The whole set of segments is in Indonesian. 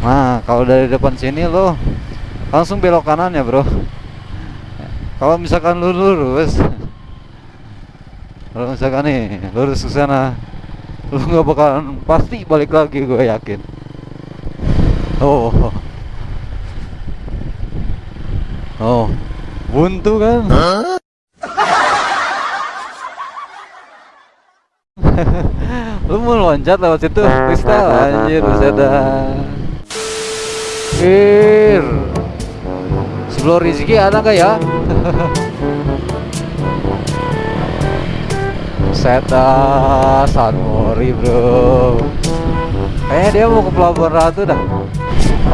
Nah, kalau dari depan sini lo langsung belok kanan ya, Bro. Kalau misalkan lu lurus, kalau misalkan nih lurus ke sana, lu nggak bakalan pasti balik lagi, gue yakin. Oh, oh, buntu kan? lu mau loncat lewat situ, kristal anjir, dah. Ir. Sebelum Rizky ada nggak ya? Seta Sanmori bro Kayaknya dia mau ke Pelabuhan Ratu dah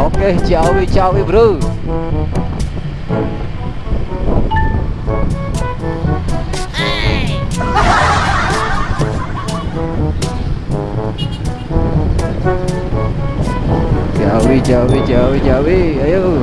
Oke Ciawi Ciawi bro Jawi Jawi Jawi Jawi ayo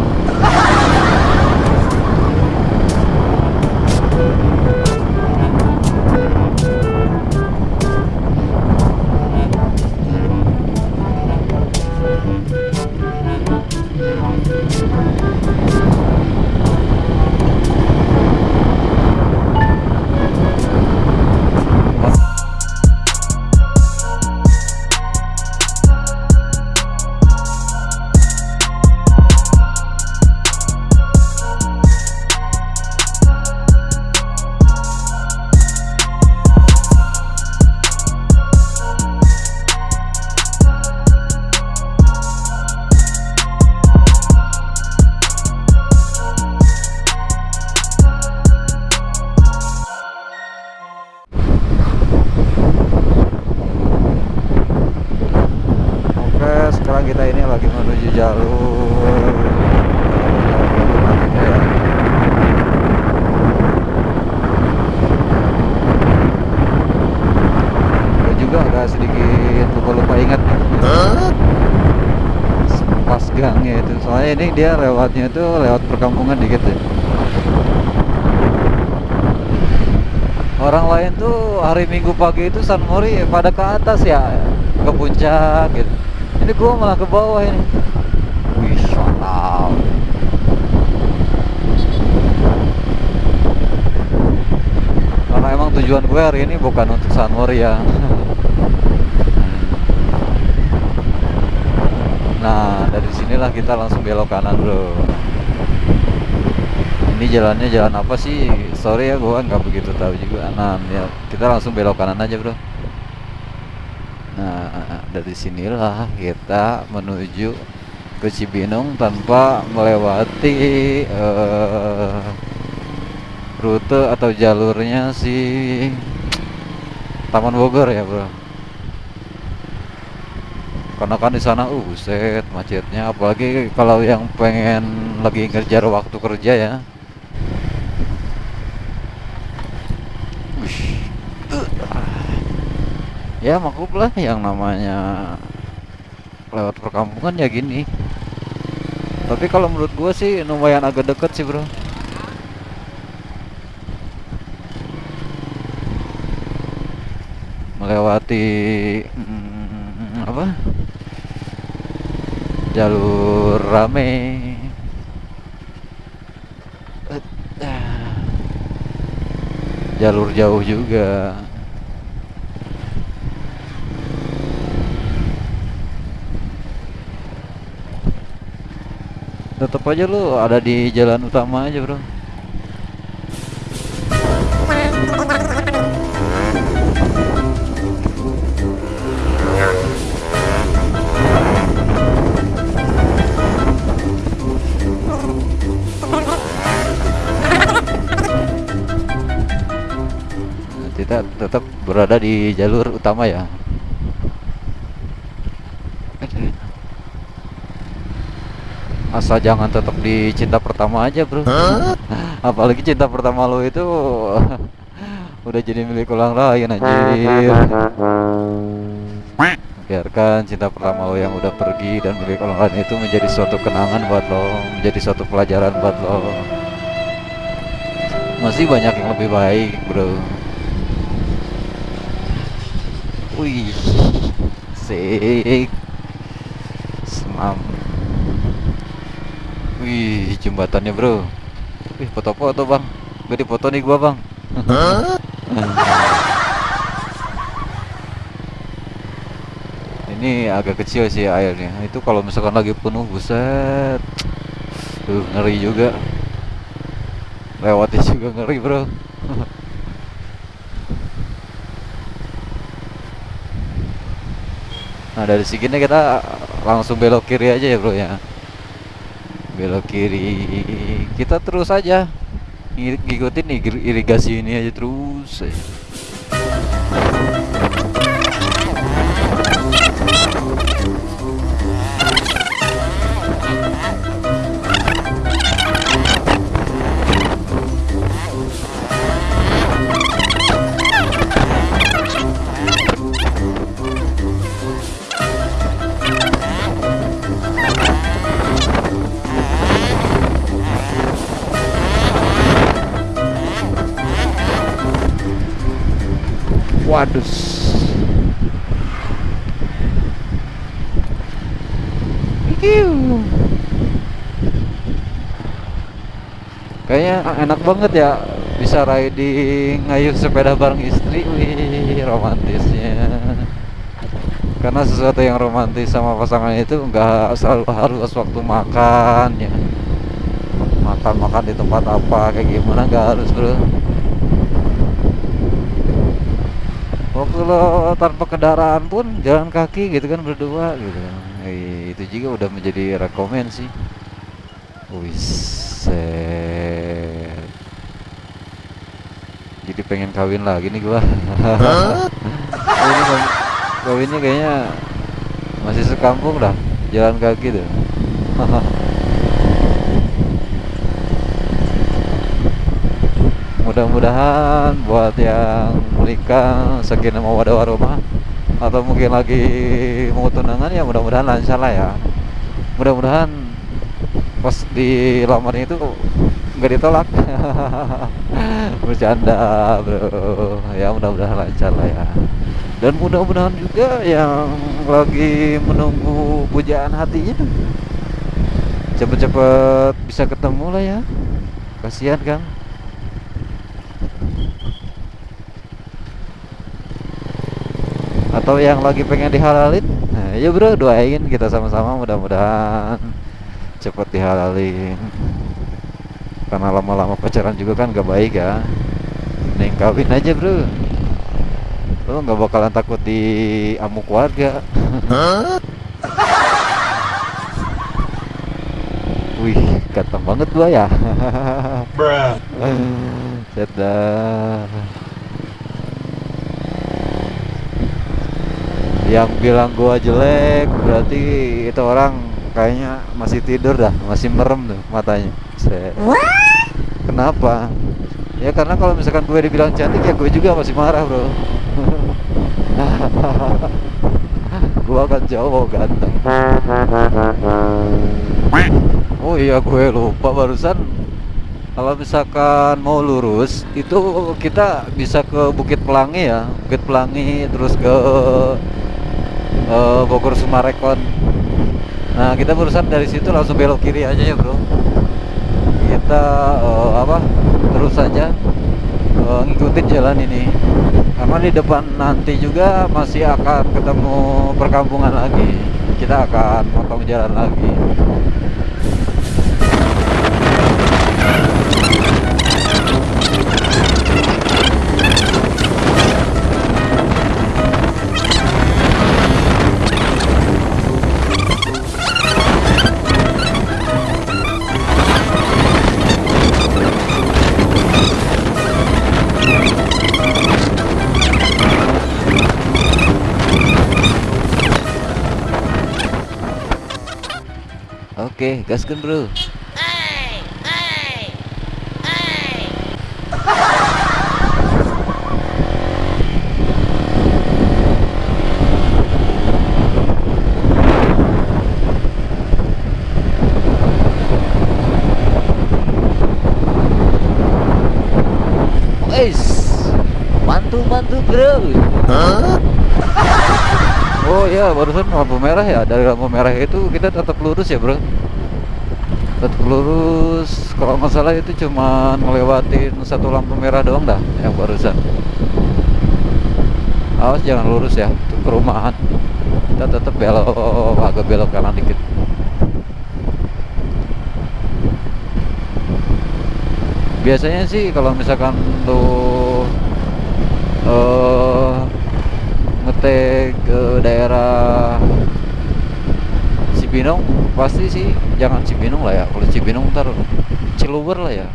lagi menuju jalur. Juga agak sedikit lupa-lupa ingat. Pas gangnya itu. Soalnya ini dia lewatnya itu lewat perkampungan dikit ya. Orang lain tuh hari minggu pagi itu San Mori pada ke atas ya ke puncak gitu ini gua malah ke bawah ini. Wih mantap karena emang tujuan gue hari ini bukan untuk Mori ya. Nah dari sinilah kita langsung belok kanan bro. Ini jalannya jalan apa sih? Sorry ya gua nggak begitu tahu juga. Nah ya kita langsung belok kanan aja bro nah dari sinilah kita menuju ke Cibinong tanpa melewati eh, rute atau jalurnya si Taman Bogor ya bro. Karena kan di sana uh buset macetnya. Apalagi kalau yang pengen lagi ngejar waktu kerja ya ya maklum lah yang namanya lewat perkampungan ya gini. Tapi kalau menurut gue sih lumayan agak deket sih bro. Melewati mm, apa? Jalur rame. Eh, ah. jalur jauh juga tetap aja lu ada di jalan utama aja bro. Kita tetap berada di jalur utama ya asal jangan tetap di cinta pertama aja bro. Apalagi cinta pertama lo itu udah jadi milik orang lain anjir. Biarkan cinta pertama lo yang udah pergi dan milik orang lain itu menjadi suatu kenangan buat lo menjadi suatu pelajaran buat lo. Masih banyak yang lebih baik bro. Wih sik semam Wih, jembatannya bro. Wih, foto-foto bang. Gak dipoto nih gua bang. Ini agak kecil sih airnya. Itu kalau misalkan lagi penuh, buset. Tuh, ngeri juga. Lewatnya juga ngeri bro. Nah dari sini kita langsung belok kiri aja ya bro ya Belok kiri Kita terus aja Ngikutin irigasi ini aja terus. Waduh. Kayaknya enak banget ya bisa riding ngayuh sepeda bareng istri. Wih, romantisnya. Karena sesuatu yang romantis sama pasangan itu nggak selalu harus waktu makan ya. Makan-makan di tempat apa kayak gimana nggak harus bro. Waktu lo tanpa kendaraan pun jalan kaki gitu kan berdua gitu. Eh, itu juga udah menjadi rekomend sih. Wiset jadi pengen kawin lagi nih gua. Ini kawinnya kayaknya masih sekampung dah jalan kaki tuh mudah-mudahan buat yang menikah sakinah mawadah warahmah atau mungkin lagi mau tunangan ya mudah-mudahan lancar lah ya. Mudah-mudahan pas di lamarnya itu nggak ditolak. Bercanda bro. Ya mudah-mudahan lancar lah ya. Dan mudah-mudahan juga yang lagi menunggu pujaan hatinya cepet-cepet bisa ketemu lah ya. Kasihan kan atau yang lagi pengen dihalalin? Nah, ya bro doain kita sama-sama mudah-mudahan cepet dihalalin. Karena lama-lama pacaran juga kan gak baik ya. Neng kawin aja bro. Lo nggak bakalan takut di amuk warga wih ganteng banget gua ya. Bruh yang bilang gua jelek berarti itu orang kayaknya masih tidur dah masih merem tuh matanya. Kenapa? Ya karena kalau misalkan gue dibilang cantik ya gue juga masih marah bro. Gua kan cowok ganteng. Oh iya gue lupa barusan. Kalau misalkan mau lurus itu kita bisa ke Bukit Pelangi ya. Bukit Pelangi terus ke uh, Bogor Sumarekon. Nah kita berusaha dari situ langsung belok kiri aja ya bro. Kita uh, apa terus saja uh, ngikutin jalan ini. Karena di depan nanti juga masih akan ketemu perkampungan lagi. Kita akan motong jalan lagi gaskan bro. Hey, hey, hey. mantu-mantu bro. Huh? Oh iya, barusan lampu merah ya. Dari lampu merah itu kita tetap lurus ya, Bro. Lurus. Kalau nggak salah itu cuma ngelewatin satu lampu merah doang dah yang barusan. Awas jangan lurus ya itu perumahan. Kita tetap belok agak belok kanan dikit. Biasanya sih kalau misalkan lu uh, ngetek ke daerah Cibinong pasti sih jangan Cibinong lah ya. Kalau Cibinong ntar Ciluber lah ya.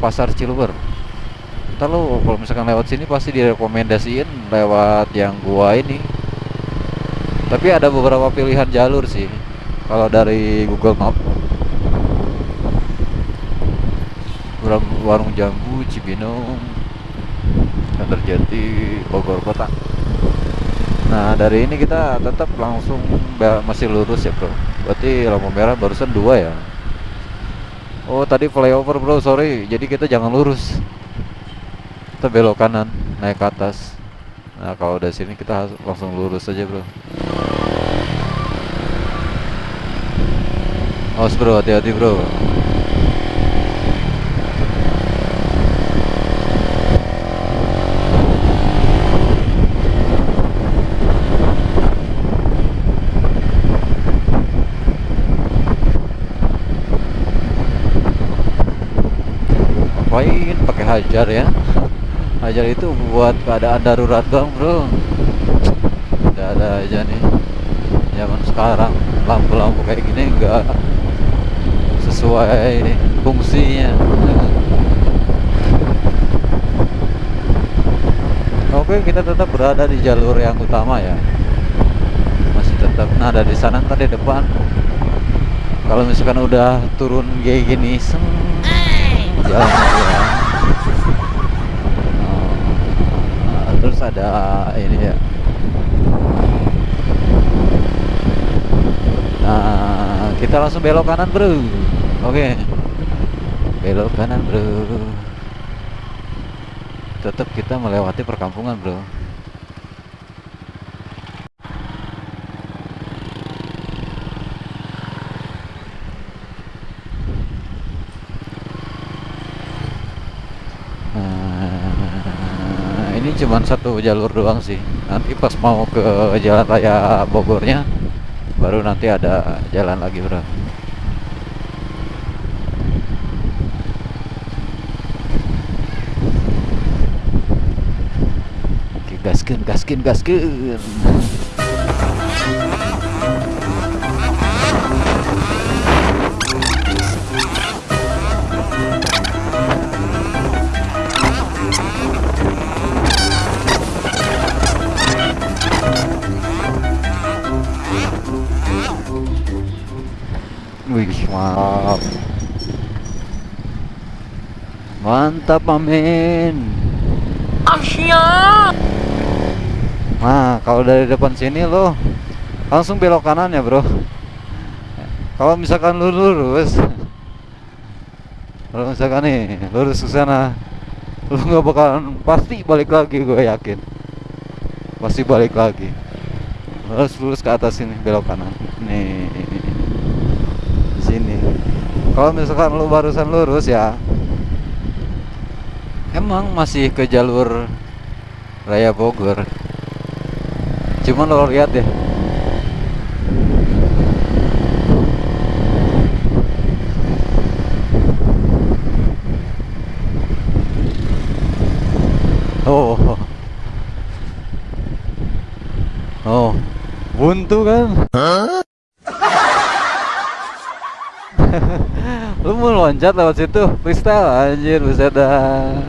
Pasar Ciluber. Ntar lo kalau misalkan lewat sini pasti direkomendasiin lewat yang gua ini. Tapi ada beberapa pilihan jalur sih. Kalau dari Google Map. Warung jambu Cibinong. Terjadi Bogor Kota. Nah dari ini kita tetap langsung masih lurus ya bro Berarti lampu merah barusan dua ya? Oh tadi flyover bro. Sorry. Jadi kita jangan lurus. Kita belok kanan naik ke atas. Nah kalau dari sini kita langsung lurus aja bro. Awas bro. Hati-hati bro ngapain? Pakai hajar ya. Hajar itu buat keadaan darurat dong bro. Tidak ada aja nih. Zaman sekarang lampu-lampu kayak gini enggak sesuai fungsinya. Oke kita tetap berada di jalur yang utama ya. Masih tetap nah dari sana tadi depan. Kalau misalkan udah turun kayak gini seng jalan ya. Oh, terus ada ini ya. Nah kita langsung belok kanan bro. Oke. Belok kanan bro. Tetap kita melewati perkampungan bro cuma satu jalur doang sih. Nanti pas mau ke jalan raya Bogornya baru nanti ada jalan lagi bro. Gaskin gaskin gaskin Mantap, amin. Asia. Nah, kalau dari depan sini lo langsung belok kanan ya, Bro. Kalau misalkan lu lurus Kalau misalkan nih lurus ke sana lu nggak bakalan pasti balik lagi gue yakin. Pasti balik lagi. Lurus lurus ke atas sini belok kanan. Nih sini kalau misalkan lu barusan lurus ya emang masih ke jalur raya Bogor. Cuman lo lihat deh. Oh. Oh. Buntu kan? Lu mau loncat lewat situ? Freestyle anjir bisa dah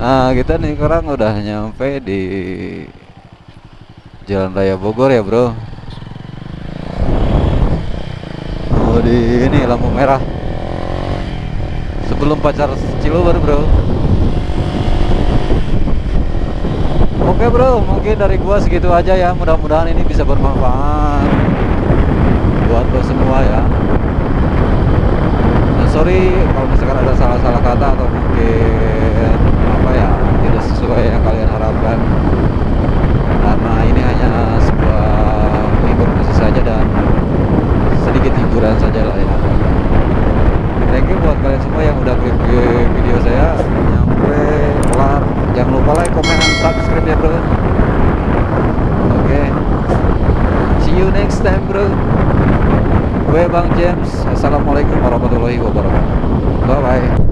nah kita nih sekarang udah nyampe di Jalan Raya Bogor ya bro. Oh di ini lampu merah. Sebelum pacar Ciluber bro. Oke bro mungkin dari gua segitu aja ya. Mudah-mudahan ini bisa bermanfaat buat lo semua ya. Sorry kalau misalkan ada salah-salah kata atau mungkin sesuai yang kalian harapkan. Karena ini hanya sebuah informasi saja dan sedikit hiburan saja lah ya. Thank you buat kalian semua yang udah klik video saya. Nyampe kelar. Jangan lupa like, komen, dan subscribe ya bro. Oke. Okay. see you next time bro. Gue Bang James. Assalamualaikum warahmatullahi wabarakatuh. Bye bye